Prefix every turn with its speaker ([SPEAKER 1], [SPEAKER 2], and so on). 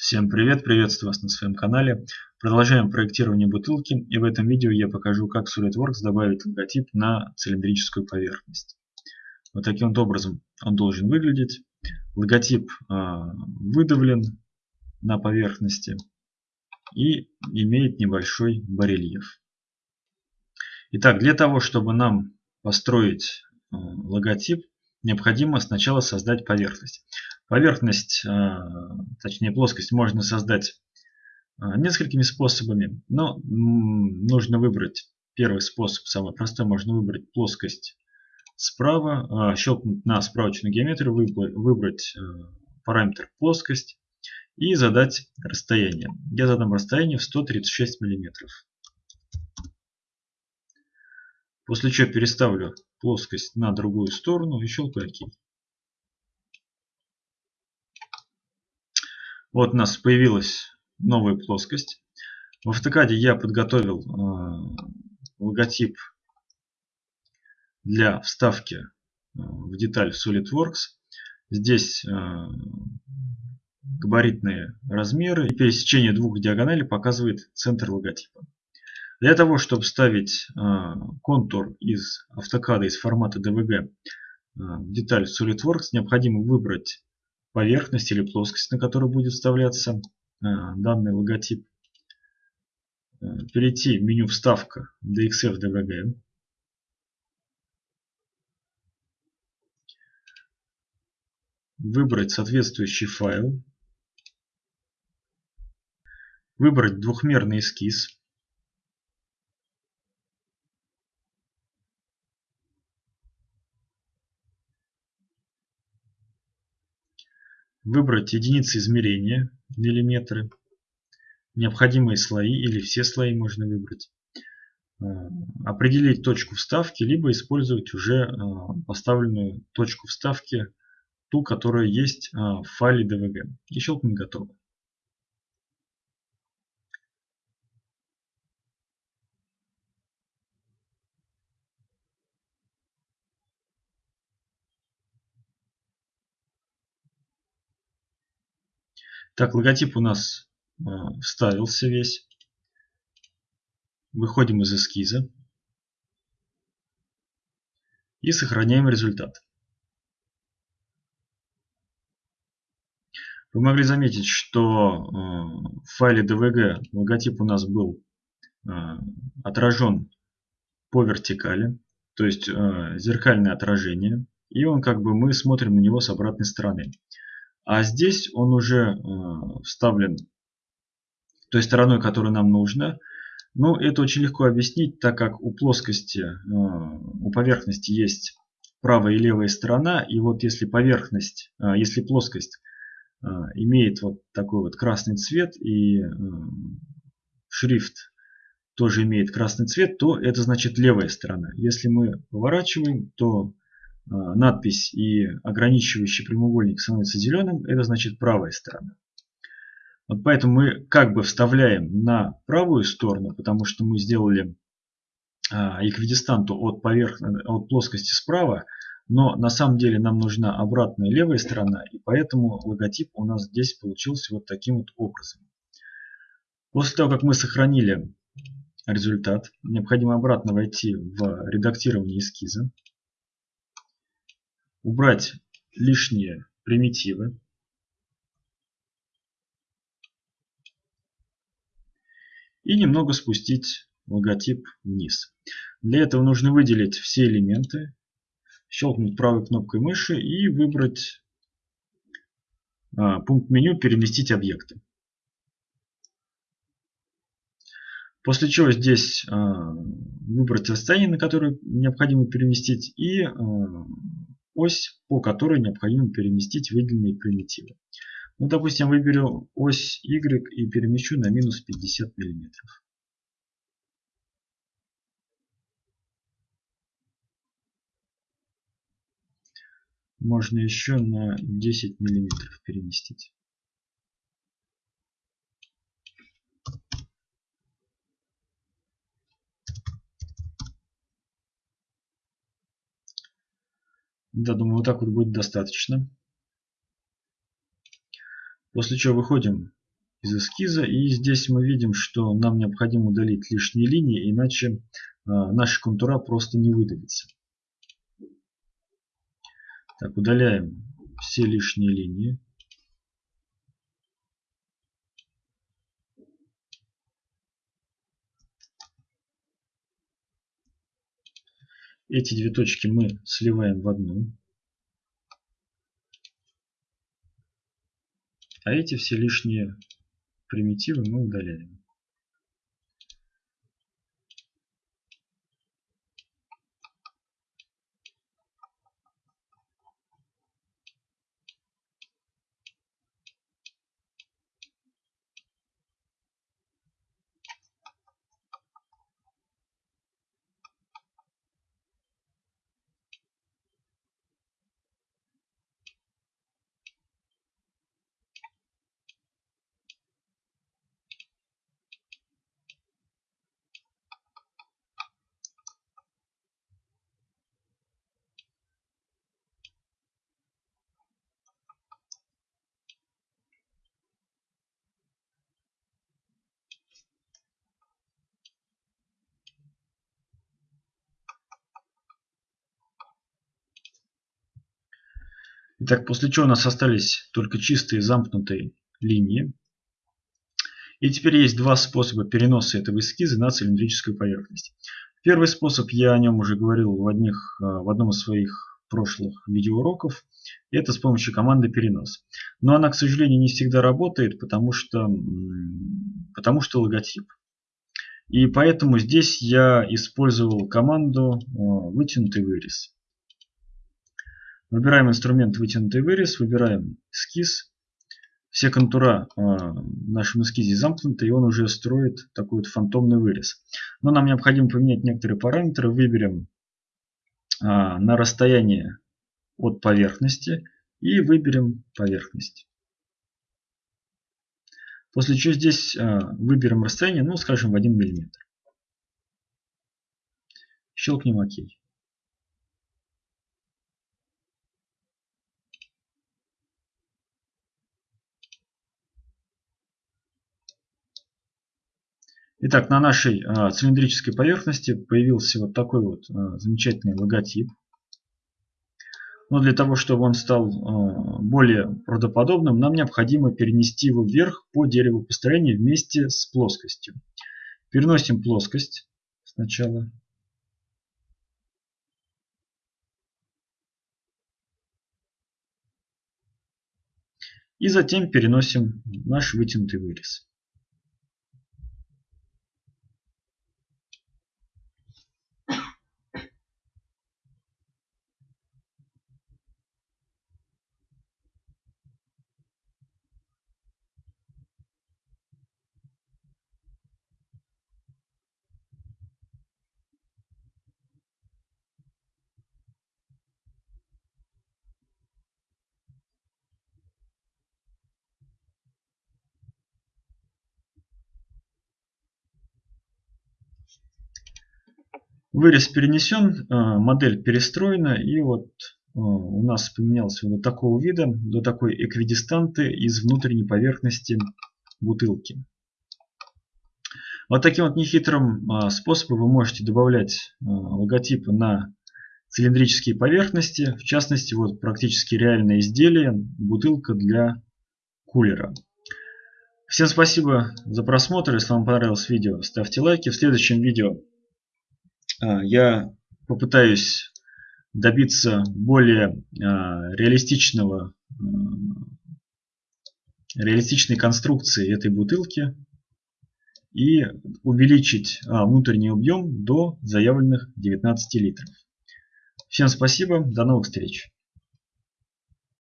[SPEAKER 1] Всем привет, приветствую вас на своем канале. Продолжаем проектирование бутылки и в этом видео я покажу как SolidWorks добавить логотип на цилиндрическую поверхность. Вот таким вот образом он должен выглядеть. Логотип э, выдавлен на поверхности и имеет небольшой барельеф. Итак, для того, чтобы нам построить э, логотип, необходимо сначала создать поверхность. Поверхность, э, точнее плоскость, можно создать э, несколькими способами, но нужно выбрать первый способ, самый простой, можно выбрать плоскость справа, э, щелкнуть на справочную геометрию, выбрать параметр плоскость и задать расстояние. Я задам расстояние в 136 мм. После чего переставлю плоскость на другую сторону и щелкаю ОК. Вот у нас появилась новая плоскость. В автокаде я подготовил э, логотип для вставки э, в деталь SolidWorks. Здесь э, габаритные размеры и пересечение двух диагоналей показывает центр логотипа. Для того, чтобы вставить контур из автокада из формата DVG в деталь SolidWorks, необходимо выбрать поверхность или плоскость, на которую будет вставляться э, данный логотип. Э, перейти в меню «Вставка» DXF DVG. Выбрать соответствующий файл. Выбрать двухмерный эскиз. Выбрать единицы измерения, миллиметры. Необходимые слои или все слои можно выбрать. Э, определить точку вставки, либо использовать уже э, поставленную точку вставки, ту, которая есть э, в файле DVG. И щелкнуть готово. Так, логотип у нас э, вставился весь. Выходим из эскиза. И сохраняем результат. Вы могли заметить, что э, в файле DVG логотип у нас был э, отражен по вертикали, то есть зеркальное отражение. И он как бы мы смотрим на него с обратной стороны. А здесь он уже э, вставлен той стороной, которая нам нужна. Но это очень легко объяснить, так как у плоскости, э, у поверхности есть правая и левая сторона. И вот если поверхность, э, если плоскость имеет вот такой вот красный цвет и шрифт тоже имеет красный цвет, то это значит левая сторона. Если мы поворачиваем, то надпись и ограничивающий прямоугольник становится зеленым, это значит правая сторона. Вот поэтому мы как бы вставляем на правую сторону, потому что мы сделали а, эквидистанту от, поверхности, от плоскости справа, но на самом деле нам нужна обратная левая сторона, и поэтому логотип у нас здесь получился вот таким вот образом. После того, как мы сохранили результат, необходимо обратно войти в редактирование эскиза убрать лишние примитивы. И немного спустить логотип вниз. Для этого нужно выделить все элементы, щелкнуть правой кнопкой мыши и выбрать а, пункт меню «Переместить объекты». После чего здесь а, выбрать расстояние, на которое необходимо переместить, и а, ось, по которой необходимо переместить выделенные примитивы. Ну, допустим, выберу ось Y и перемещу на минус 50 миллиметров. Можно еще на 10 миллиметров переместить. Да, думаю, вот так вот будет достаточно. После чего выходим из эскиза. И здесь мы видим, что нам необходимо удалить лишние линии, иначе э, наша контура просто не выдавится. Так, удаляем все лишние линии. Эти две точки мы сливаем в одну. А эти все лишние примитивы мы удаляем. Итак, после чего у нас остались только чистые замкнутые линии. И теперь есть два способа переноса этого эскиза на цилиндрическую поверхность. Первый способ, я о нем уже говорил в, одних, э, в одном из своих прошлых видеоуроков. Это с помощью команды перенос. Но она, к сожалению, не всегда работает, потому что, потому что логотип. И поэтому здесь я использовал команду э, вытянутый вырез. Выбираем инструмент вытянутый вырез, выбираем эскиз. Все контура э, в нашем эскизе замкнуты, и он уже строит такой вот фантомный вырез. Но нам необходимо поменять некоторые параметры. Выберем э, на расстояние от поверхности и выберем поверхность. После чего здесь э, выберем расстояние, ну скажем в 1 мм. Щелкнем ОК. Итак, на нашей а, цилиндрической поверхности появился вот такой вот а, замечательный логотип. Но для того, чтобы он стал а, более правдоподобным, нам необходимо перенести его вверх по дереву построения вместе с плоскостью. Переносим плоскость сначала. И затем переносим наш вытянутый вырез. Вырез перенесен, э, модель перестроена и вот э, у нас поменялся до такого вида, до такой эквидистанты из внутренней поверхности бутылки. Вот таким вот нехитрым э, способом вы можете добавлять логотипы на цилиндрические поверхности. В частности, вот практически реальное изделие, бутылка для кулера. Всем спасибо за просмотр. Если вам понравилось видео, ставьте лайки. В следующем видео а, я попытаюсь добиться более а, реалистичного реалистичной конструкции этой бутылки и увеличить а, внутренний объем до заявленных 19 литров. Всем спасибо, до новых встреч!